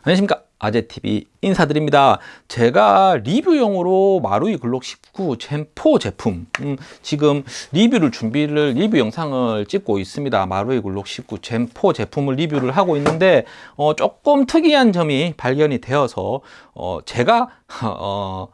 안녕하십니까. 아재TV 인사드립니다. 제가 리뷰용으로 마루이 글록 19 젠4 제품 음, 지금 리뷰를 준비를 리뷰 영상을 찍고 있습니다. 마루이 글록 19 젠4 제품을 리뷰를 하고 있는데 어, 조금 특이한 점이 발견이 되어서 어, 제가 어,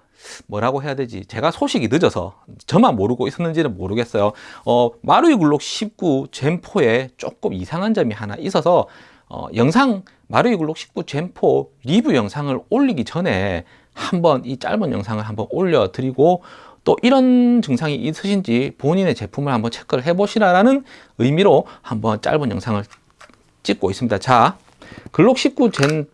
뭐라고 해야 되지? 제가 소식이 늦어서 저만 모르고 있었는지는 모르겠어요. 어, 마루이 글록 19 젠4에 조금 이상한 점이 하나 있어서 어, 영상 마루이 글록 19 젠4 리뷰 영상을 올리기 전에 한번 이 짧은 영상을 한번 올려드리고 또 이런 증상이 있으신지 본인의 제품을 한번 체크를 해 보시라는 의미로 한번 짧은 영상을 찍고 있습니다. 자 글록 19 젠4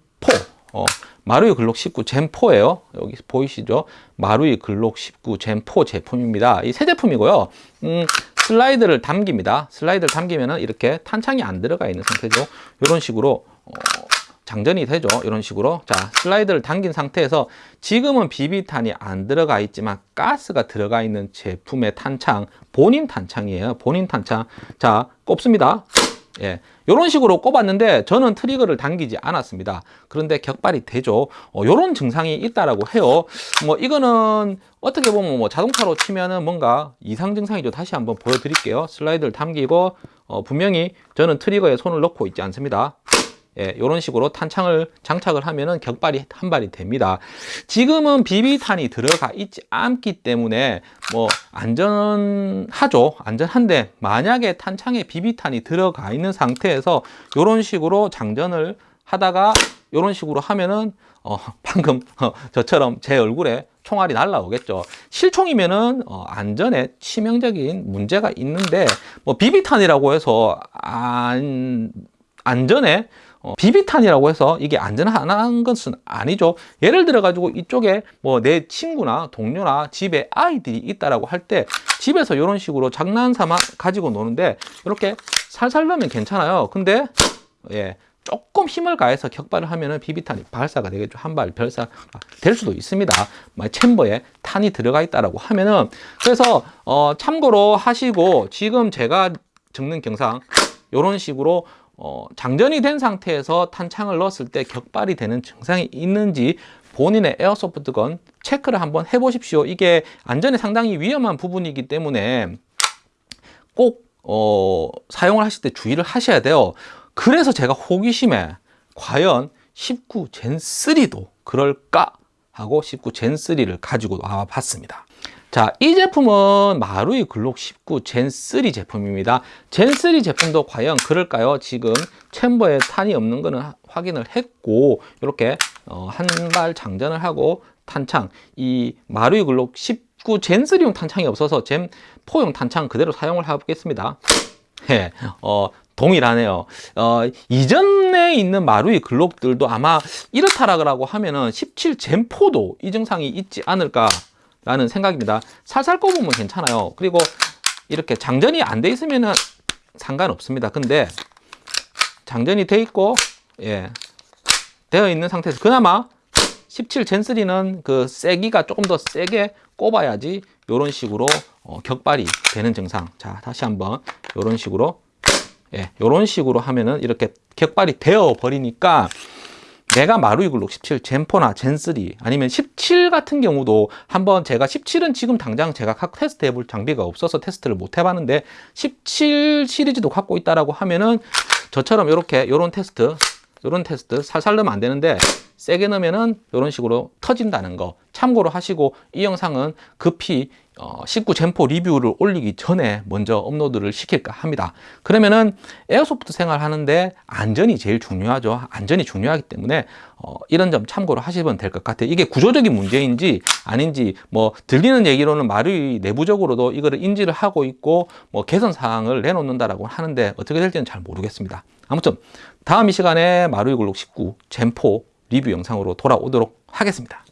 어, 마루이 글록 19 젠4예요. 여기 보이시죠? 마루이 글록 19 젠4 제품입니다. 이 새 제품이고요. 음, 슬라이드를 담깁니다. 슬라이드를 담기면 이렇게 탄창이 안 들어가 있는 상태죠. 이런 식으로 어, 장전이 되죠. 이런 식으로. 자, 슬라이드를 당긴 상태에서 지금은 비비탄이 안 들어가 있지만 가스가 들어가 있는 제품의 탄창, 본인 탄창이에요. 본인 탄창. 자, 꼽습니다. 예, 이런 식으로 꼽았는데 저는 트리거를 당기지 않았습니다. 그런데 격발이 되죠. 어, 이런 증상이 있다라고 해요. 뭐 이거는 어떻게 보면 뭐 자동차로 치면은 뭔가 이상 증상이죠. 다시 한번 보여드릴게요. 슬라이드를 당기고 어, 분명히 저는 트리거에 손을 넣고 있지 않습니다. 예, 이런 식으로 탄창을 장착을 하면은 격발이 한 발이 됩니다. 지금은 비비탄이 들어가 있지 않기 때문에 뭐 안전하죠. 안전한데 만약에 탄창에 비비탄이 들어가 있는 상태에서 이런 식으로 장전을 하다가 이런 식으로 하면은 어, 방금 어, 저처럼 제 얼굴에 총알이 날라오겠죠. 실총이면은 어, 안전에 치명적인 문제가 있는데 뭐 비비탄이라고 해서 안 안전에 어, 비비탄이라고 해서 이게 안전한 것은 아니죠. 예를 들어 가지고 이쪽에 뭐 내 친구나 동료나 집에 아이들이 있다라고 할 때 집에서 이런 식으로 장난삼아 가지고 노는데 이렇게 살살 넣으면 괜찮아요. 근데 예. 조금 힘을 가해서 격발을 하면은 비비탄이 발사가 되겠죠. 한발 발사 될 수도 있습니다. 챔버에 탄이 들어가 있다라고 하면은 그래서 어 참고로 하시고 지금 제가 적는 경상 이런 식으로 어, 장전이 된 상태에서 탄창을 넣었을 때 격발이 되는 증상이 있는지 본인의 에어소프트건 체크를 한번 해보십시오. 이게 안전에 상당히 위험한 부분이기 때문에 꼭 어, 사용을 하실 때 주의를 하셔야 돼요. 그래서 제가 호기심에 과연 19 젠3도 그럴까 하고 19 젠3를 가지고 와봤습니다. 자, 이 제품은 마루이 글록 19 젠3 제품입니다. 젠3 제품도 과연 그럴까요? 지금 챔버에 탄이 없는 거는 확인을 했고 이렇게 어, 한 발 장전을 하고 탄창 이 마루이 글록 19 젠3용 탄창이 없어서 젠4용 탄창 그대로 사용을 해보겠습니다. 예, 어, 동일하네요. 어, 이전에 있는 마루이 글록들도 아마 이렇다라고 하면은 17 젠4도 이 증상이 있지 않을까 라는 생각입니다. 살살 꼽으면 괜찮아요. 그리고 이렇게 장전이 안 돼 있으면 상관없습니다. 근데 장전이 돼 있고 예 되어 있는 상태에서 그나마 17 젠3는 그 세기가 조금 더 세게 꼽아야지 이런 식으로 어, 격발이 되는 증상. 자 다시 한번 이런 식으로 예, 이런 식으로 하면은 이렇게 격발이 되어 버리니까 내가 마루이 글록 17 Gen4나 Gen3 아니면 17 같은 경우도 한번 제가 17은 지금 당장 제가 각 테스트 해볼 장비가 없어서 테스트를 못 해봤는데 17 시리즈도 갖고 있다라고 하면은 저처럼 이렇게 이런 테스트 이런 테스트 살살 넣으면 안 되는데 세게 넣으면은 이런 식으로 터진다는 거 참고로 하시고 이 영상은 급히 어, 19 Gen four 리뷰를 올리기 전에 먼저 업로드를 시킬까 합니다. 그러면은 airsoft 생활 하는데 안전이 제일 중요하죠. 안전이 중요하기 때문에 어, 이런 점 참고로 하시면 될 것 같아요. 이게 구조적인 문제인지 아닌지 뭐 들리는 얘기로는 마루이 내부적으로도 이거를 인지를 하고 있고 뭐 개선 사항을 내놓는다라고 하는데 어떻게 될지는 잘 모르겠습니다. 아무튼 다음 이 시간에 마루이 글록 19 Gen four 리뷰 영상으로 돌아오도록 하겠습니다